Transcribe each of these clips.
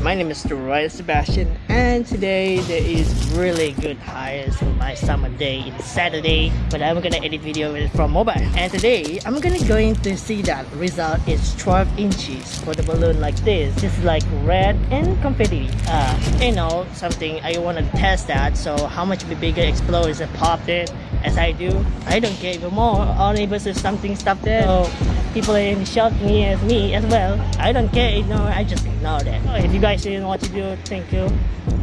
my name is Roy Sebastian and today there is really good highs for my summer day in Saturday but I'm gonna edit video from mobile. And today I'm gonna going to see that result is 12 inches for the balloon like this. This is like red and confetti. Uh, you know something I want to test that so how much bigger explodes and popped it? As I do I don't care even more. Neighbors is something stuff there so people shock me as me as well. I don't care you know I just ignore that if you guys didn't know what to do thank you.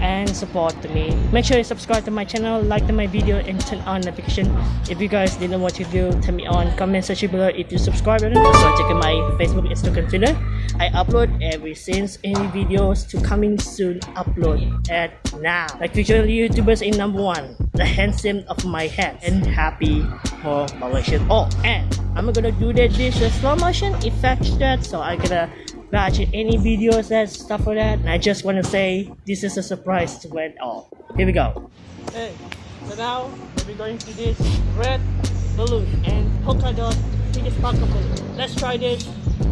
And support me. Make sure you subscribe to my channel like to my video and turn on notification. If you guys didn't know what to do tell me on comment section below if you subscribe. Also check out my facebook instagram twitter i upload every since any videos to coming soon upload at now. Like future youtubers in number one. The handsome of my head and happy for Malaysian all oh, and i'm gonna do that this slow motion effect that so i'm gonna watch any videos and stuff like that. And I just want to say this is a surprise to it all. Here we go. Hey so now we're going to this red balloon and polka dot sparkle. Balloon let's try this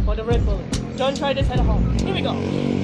for the red balloon don't try this at home. Here we go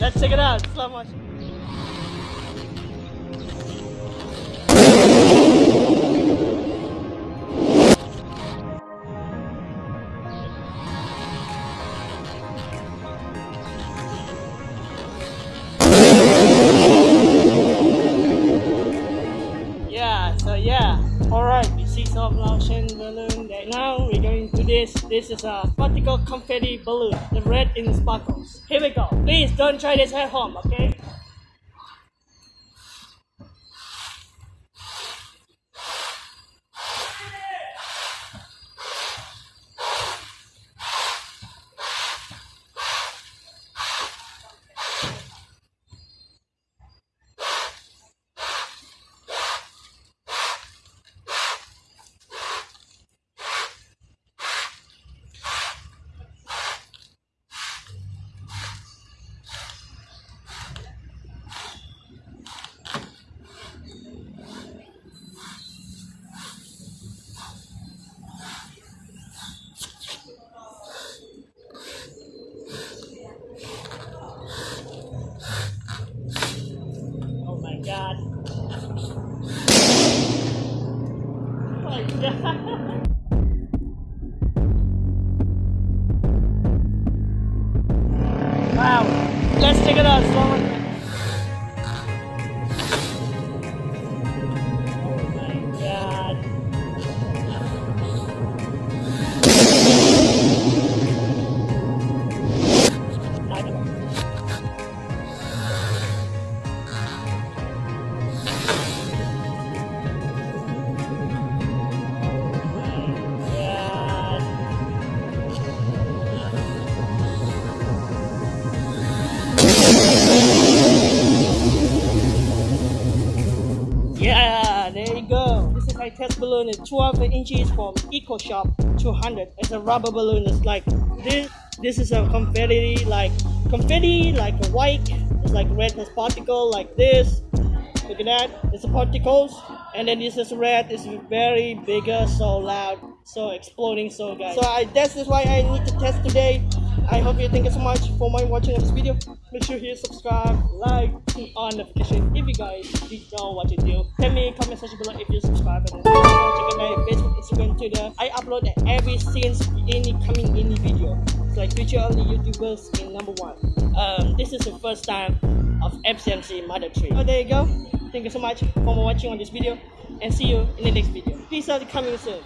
Let's check it out. Slow motion. Yeah, so yeah. Alright, we some Laotian balloon right now. We're going to this. This is a particle confetti balloon. The red in sparkles. Here we go. Please don't try this at home, okay? Let's check it out. Test balloon. is 12 inches from Eco Shop 200. It's a rubber balloon. It's like this. This is a confetti, like confetti, like a white. It's like red as particle, like this. Look at that. It's a particles, and then this is red. It's very bigger, so loud, so exploding, so guys. So I that's is why I need to test today. I hope you thank you so much for my watching this video. Make sure you subscribe, like, turn on notification if you guys did know what to do. Tell me comment section below if you subscribe and check out my Facebook, Instagram, Twitter. I upload every since any coming any video. It's like future only YouTubers in number one. Um, this is the first time of FCMC Mother Tree. So there you go. Thank you so much for watching on this video and see you in the next video. Peace out coming soon.